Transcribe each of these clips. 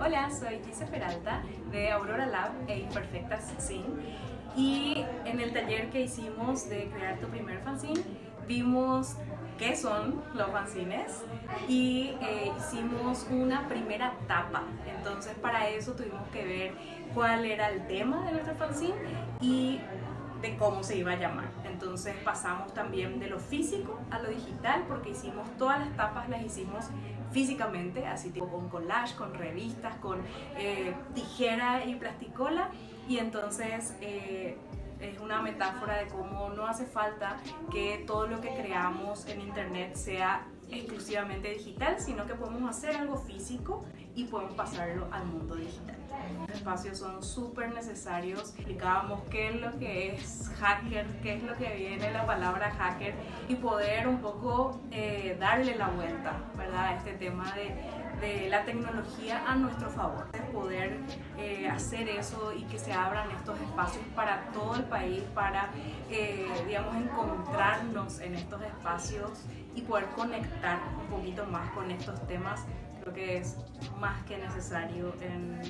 Hola, soy Gise Peralta de Aurora Lab e Imperfectas Sin y en el taller que hicimos de crear tu primer fanzine vimos qué son los fanzines y eh, hicimos una primera tapa. Entonces para eso tuvimos que ver cuál era el tema de nuestro fanzine y cómo se iba a llamar. Entonces pasamos también de lo físico a lo digital porque hicimos todas las tapas, las hicimos físicamente, así tipo con collage, con revistas, con eh, tijera y plasticola y entonces eh, es una metáfora de cómo no hace falta que todo lo que creamos en internet sea exclusivamente digital, sino que podemos hacer algo físico y podemos pasarlo al mundo digital. Los espacios son súper necesarios, explicábamos qué es lo que es hacker, qué es lo que viene la palabra hacker y poder un poco eh, darle la vuelta ¿verdad? a este tema de de la tecnología a nuestro favor, de poder eh, hacer eso y que se abran estos espacios para todo el país, para, eh, digamos, encontrarnos en estos espacios y poder conectar un poquito más con estos temas, creo que es más que necesario en,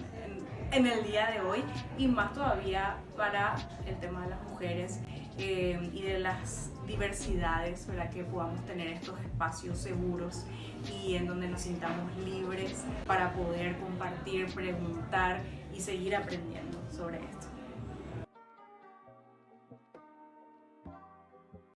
en, el día de hoy y más todavía para el tema de las mujeres eh, y de las diversidades, para que podamos tener estos espacios seguros y en donde nos sintamos libres para poder compartir, preguntar y seguir aprendiendo sobre esto.